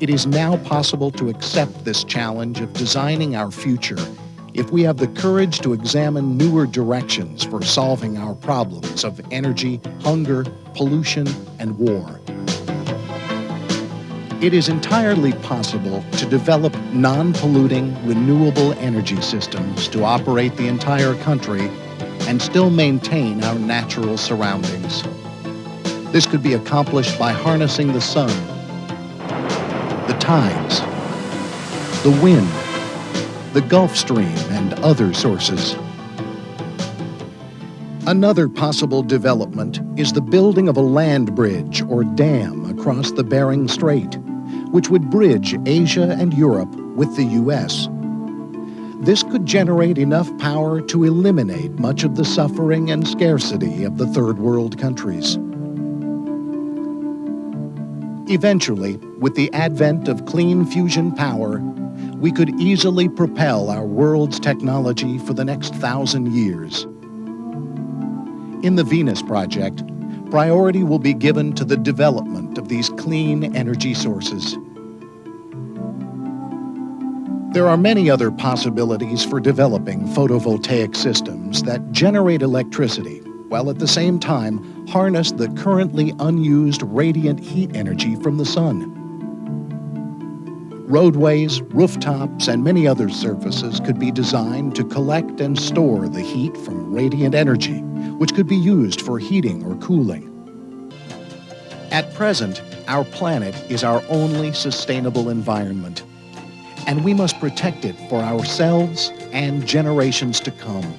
It is now possible to accept this challenge of designing our future if we have the courage to examine newer directions for solving our problems of energy, hunger, pollution, and war. It is entirely possible to develop non-polluting, renewable energy systems to operate the entire country and still maintain our natural surroundings. This could be accomplished by harnessing the sun, tides, the wind, the Gulf Stream, and other sources. Another possible development is the building of a land bridge or dam across the Bering Strait, which would bridge Asia and Europe with the U.S. This could generate enough power to eliminate much of the suffering and scarcity of the third world countries. Eventually, with the advent of clean fusion power, we could easily propel our world's technology for the next thousand years. In the Venus Project, priority will be given to the development of these clean energy sources. There are many other possibilities for developing photovoltaic systems that generate electricity while at the same time harness the currently unused radiant heat energy from the sun. Roadways, rooftops, and many other surfaces could be designed to collect and store the heat from radiant energy, which could be used for heating or cooling. At present, our planet is our only sustainable environment, and we must protect it for ourselves and generations to come.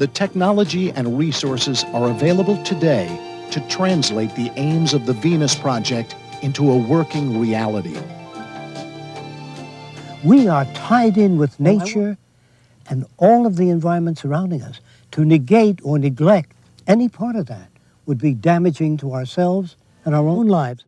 The technology and resources are available today to translate the aims of the Venus Project into a working reality. We are tied in with nature and all of the environment surrounding us. To negate or neglect any part of that would be damaging to ourselves and our own lives.